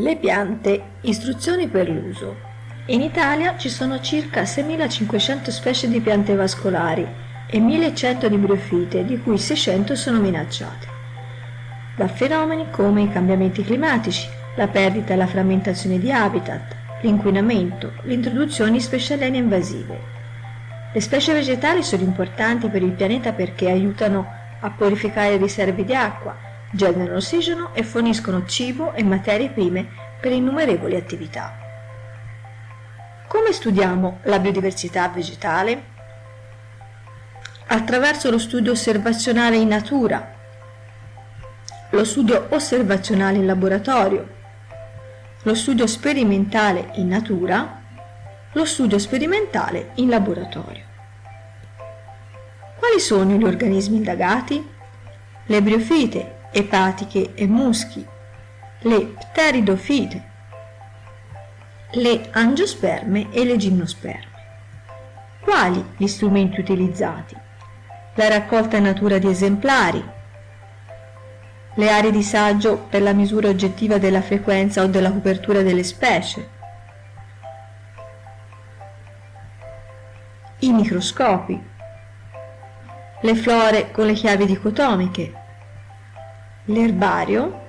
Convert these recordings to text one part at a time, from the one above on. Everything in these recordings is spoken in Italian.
Le piante, istruzioni per l'uso. In Italia ci sono circa 6.500 specie di piante vascolari e 1.100 di briofite, di cui 600 sono minacciate. Da fenomeni come i cambiamenti climatici, la perdita e la frammentazione di habitat, l'inquinamento, l'introduzione di specie aliene invasive. Le specie vegetali sono importanti per il pianeta perché aiutano a purificare riserve di acqua, generano ossigeno e forniscono cibo e materie prime per innumerevoli attività. Come studiamo la biodiversità vegetale? Attraverso lo studio osservazionale in natura, lo studio osservazionale in laboratorio, lo studio sperimentale in natura, lo studio sperimentale in laboratorio. Quali sono gli organismi indagati? Le briofite, epatiche e muschi, le pteridofite, le angiosperme e le gimnosperme. Quali gli strumenti utilizzati? La raccolta in natura di esemplari, le aree di saggio per la misura oggettiva della frequenza o della copertura delle specie, i microscopi, le flore con le chiavi dicotomiche, l'erbario,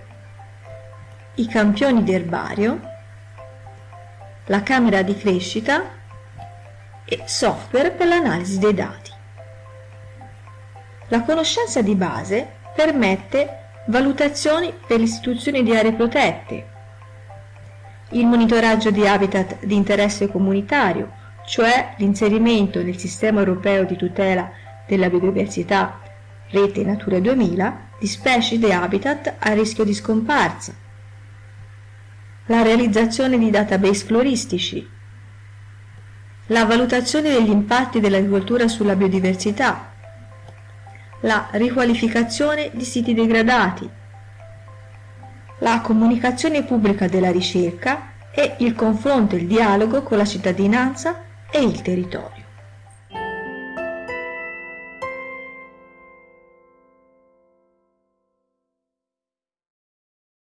i campioni di erbario, la camera di crescita e software per l'analisi dei dati. La conoscenza di base permette valutazioni per l'istituzione di aree protette, il monitoraggio di habitat di interesse comunitario, cioè l'inserimento nel sistema europeo di tutela della biodiversità Rete Natura 2000 di specie di habitat a rischio di scomparsa, la realizzazione di database floristici, la valutazione degli impatti dell'agricoltura sulla biodiversità, la riqualificazione di siti degradati, la comunicazione pubblica della ricerca e il confronto e il dialogo con la cittadinanza e il territorio.